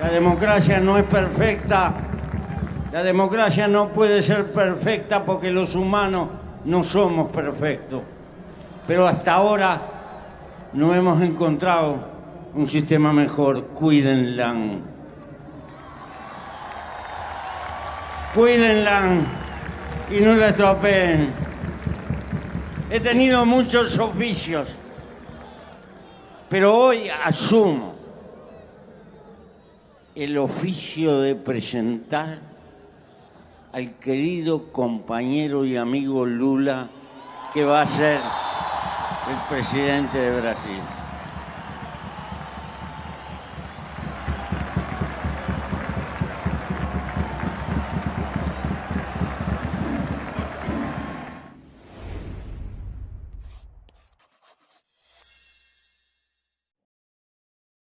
La democracia no es perfecta. La democracia no puede ser perfecta porque los humanos no somos perfectos. Pero hasta ahora no hemos encontrado un sistema mejor. Cuídenla. Cuídenla y no la estropeen. He tenido muchos oficios, pero hoy asumo el oficio de presentar al querido compañero y amigo Lula, que va a ser el presidente de Brasil.